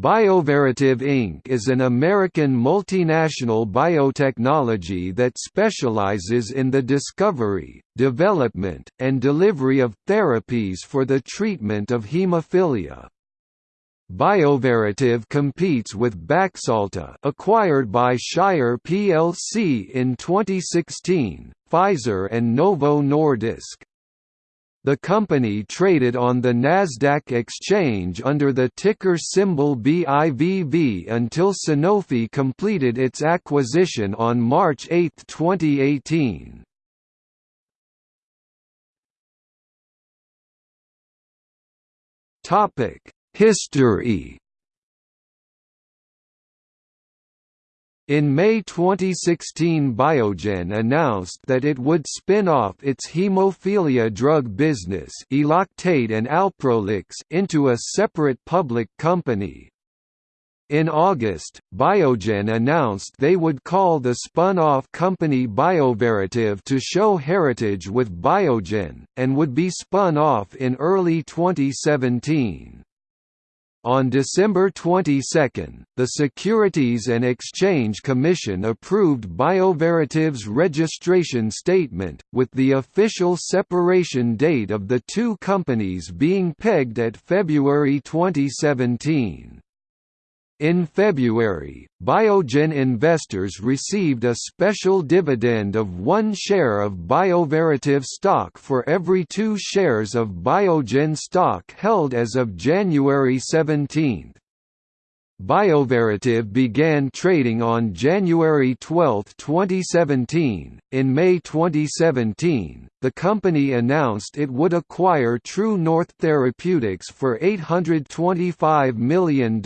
Bioverativ Inc. is an American multinational biotechnology that specializes in the discovery, development, and delivery of therapies for the treatment of hemophilia. Bioverativ competes with Baxalta acquired by Shire plc in 2016, Pfizer and Novo Nordisk. The company traded on the Nasdaq exchange under the ticker symbol BIVV until Sanofi completed its acquisition on March 8, 2018. Topic: History In May 2016 Biogen announced that it would spin off its hemophilia drug business Eloctate and Alprolix into a separate public company. In August, Biogen announced they would call the spun-off company Bioverativ to show heritage with Biogen, and would be spun off in early 2017. On December 22, the Securities and Exchange Commission approved Bioverativ's registration statement, with the official separation date of the two companies being pegged at February 2017. In February, Biogen investors received a special dividend of one share of Bioverativ stock for every two shares of Biogen stock held as of January 17. Bioverativ began trading on January 12, 2017. In May 2017, the company announced it would acquire True North Therapeutics for $825 million,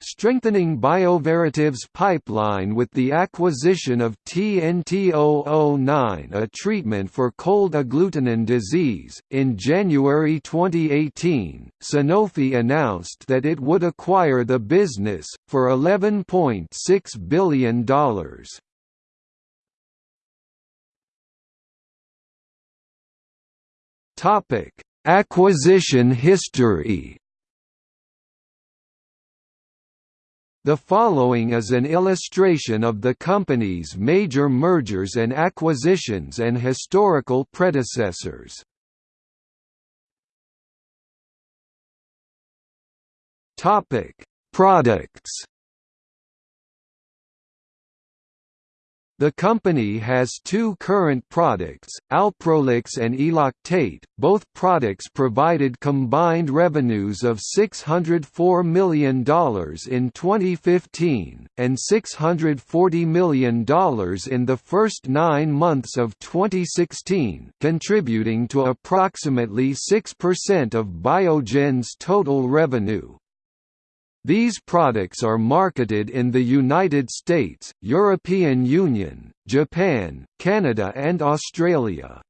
strengthening Bioverativ's pipeline with the acquisition of TNT009, a treatment for cold agglutinin disease. In January 2018, Sanofi announced that it would acquire the business, for $11.6 billion. Topic: Acquisition history. The following is an illustration of the company's major mergers and acquisitions and historical predecessors. Topic: Products The company has two current products, Alprolix and Eloctate. Both products provided combined revenues of $604 million in 2015, and $640 million in the first nine months of 2016, contributing to approximately 6% of Biogen's total revenue. These products are marketed in the United States, European Union, Japan, Canada and Australia.